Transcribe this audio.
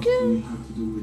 Okay. have